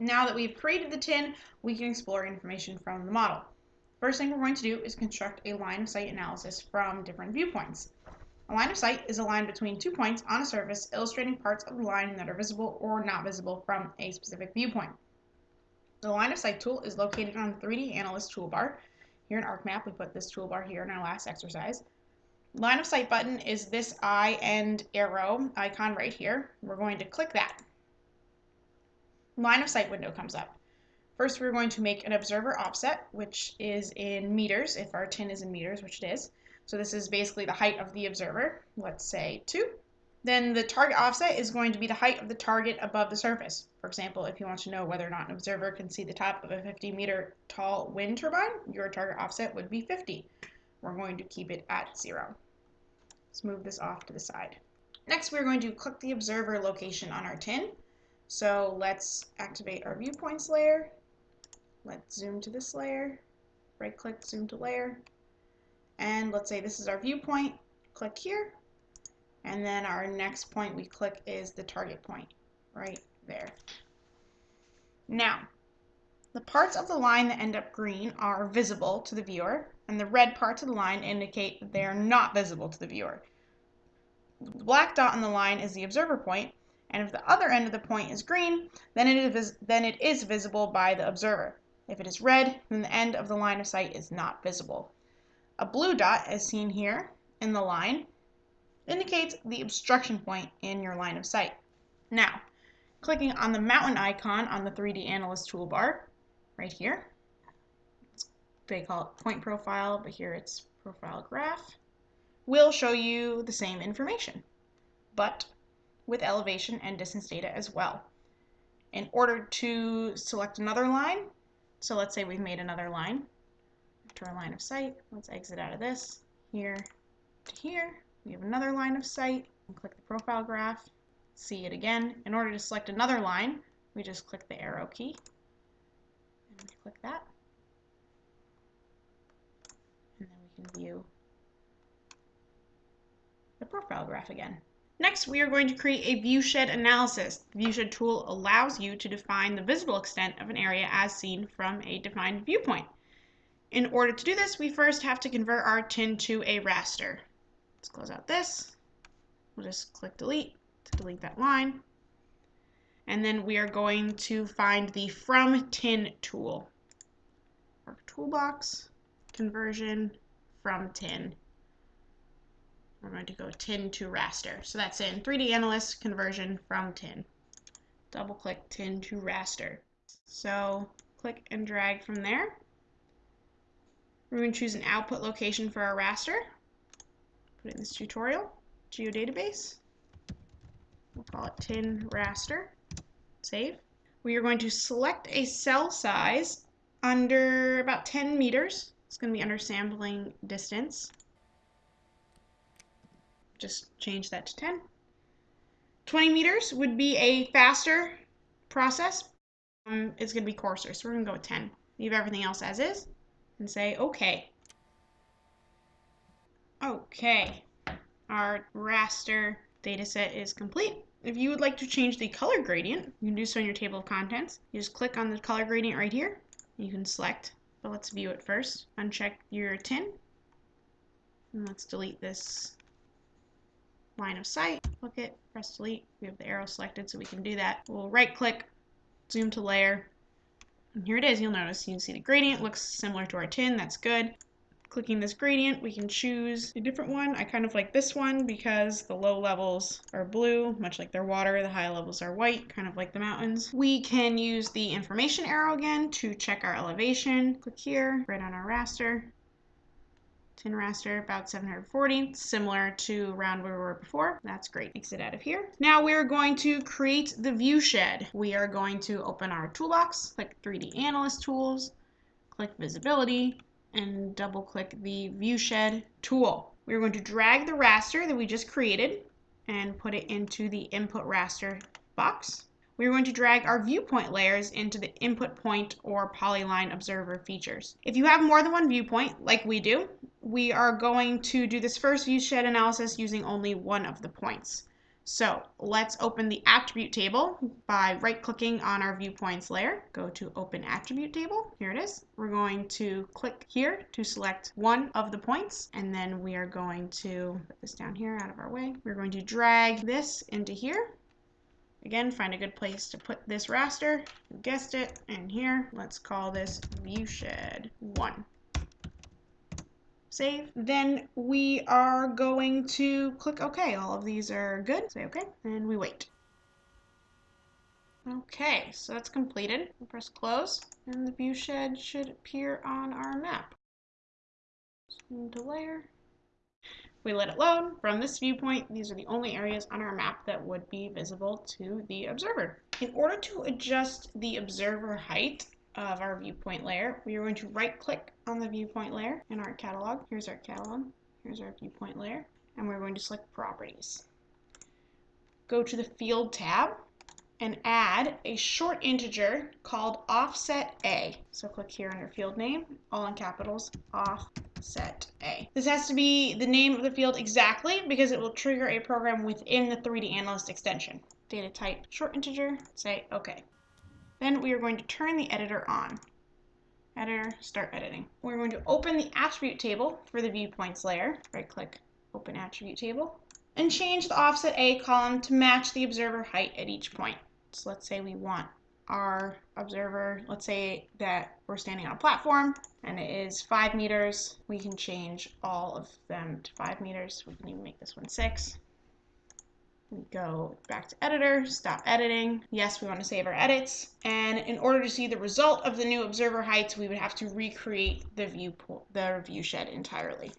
Now that we've created the tin, we can explore information from the model. First thing we're going to do is construct a line of sight analysis from different viewpoints. A line of sight is a line between two points on a surface illustrating parts of the line that are visible or not visible from a specific viewpoint. The line of sight tool is located on the 3D Analyst toolbar. Here in ArcMap, we put this toolbar here in our last exercise. Line of sight button is this eye and arrow icon right here. We're going to click that. Line of sight window comes up. First, we're going to make an observer offset, which is in meters, if our tin is in meters, which it is. So this is basically the height of the observer, let's say 2. Then the target offset is going to be the height of the target above the surface. For example, if you want to know whether or not an observer can see the top of a 50 meter tall wind turbine, your target offset would be 50. We're going to keep it at 0. Let's move this off to the side. Next, we're going to click the observer location on our tin. So let's activate our viewpoints layer. Let's zoom to this layer. Right click, zoom to layer. And let's say this is our viewpoint, click here. And then our next point we click is the target point, right there. Now, the parts of the line that end up green are visible to the viewer, and the red parts of the line indicate that they are not visible to the viewer. The black dot on the line is the observer point, and if the other end of the point is green, then it is, then it is visible by the observer. If it is red, then the end of the line of sight is not visible. A blue dot, as seen here in the line, indicates the obstruction point in your line of sight. Now, clicking on the mountain icon on the 3D Analyst toolbar, right here, they call it point profile, but here it's profile graph, will show you the same information, but with elevation and distance data as well. In order to select another line, so let's say we've made another line, to our line of sight. Let's exit out of this here to here. We have another line of sight. Click the profile graph, see it again. In order to select another line, we just click the arrow key and click that. And then we can view the profile graph again. Next, we are going to create a viewshed analysis. The viewshed tool allows you to define the visible extent of an area as seen from a defined viewpoint. In order to do this, we first have to convert our tin to a raster. Let's close out this. We'll just click delete to delete that line. And then we are going to find the from tin tool. Our toolbox, conversion from tin. We're going to go tin to raster. So that's in 3D Analyst conversion from tin. Double click tin to raster. So click and drag from there. We're going to choose an output location for our raster. Put it in this tutorial, geodatabase. We'll call it tin raster. Save. We are going to select a cell size under about 10 meters. It's going to be under sampling distance. Just change that to 10. 20 meters would be a faster process. Um, it's going to be coarser, so we're going to go with 10. Leave everything else as is and say OK. Okay, our raster dataset is complete. If you would like to change the color gradient, you can do so in your table of contents. You just click on the color gradient right here. You can select, but let's view it first. Uncheck your tin. And let's delete this line of sight. Click it, press delete. We have the arrow selected so we can do that. We'll right click, zoom to layer, and here it is, you'll notice you can see the gradient looks similar to our tin, that's good. Clicking this gradient, we can choose a different one. I kind of like this one because the low levels are blue, much like their water. The high levels are white, kind of like the mountains. We can use the information arrow again to check our elevation. Click here, right on our raster raster about 740 similar to around where we were before. That's great. Exit out of here. Now we're going to create the view shed. We are going to open our toolbox click 3d analyst tools click visibility and double click the view shed tool. We're going to drag the raster that we just created and put it into the input raster box we're going to drag our viewpoint layers into the input point or polyline observer features. If you have more than one viewpoint, like we do, we are going to do this first view shed analysis using only one of the points. So let's open the attribute table by right clicking on our viewpoints layer. Go to open attribute table. Here it is. We're going to click here to select one of the points and then we are going to put this down here out of our way. We're going to drag this into here. Again, find a good place to put this raster. You guessed it. And here, let's call this viewshed 1 save. Then we are going to click OK. All of these are good. Say OK, and we wait. Okay, so that's completed. We'll press close, and the viewshed should appear on our map. Zoom to layer. We let it load. From this viewpoint, these are the only areas on our map that would be visible to the observer. In order to adjust the observer height, of our viewpoint layer, we are going to right click on the viewpoint layer in our catalog. Here's our catalog, here's our viewpoint layer, and we're going to select properties. Go to the field tab and add a short integer called offset A. So click here under field name, all in capitals, offset A. This has to be the name of the field exactly because it will trigger a program within the 3D Analyst extension. Data type short integer, say OK. Then we are going to turn the editor on. Editor, start editing. We're going to open the attribute table for the viewpoints layer. Right click, open attribute table. And change the offset A column to match the observer height at each point. So let's say we want our observer, let's say that we're standing on a platform and it is five meters. We can change all of them to five meters. We can even make this one six. We go back to editor, stop editing. Yes, we want to save our edits. And in order to see the result of the new observer heights, we would have to recreate the view the view shed entirely.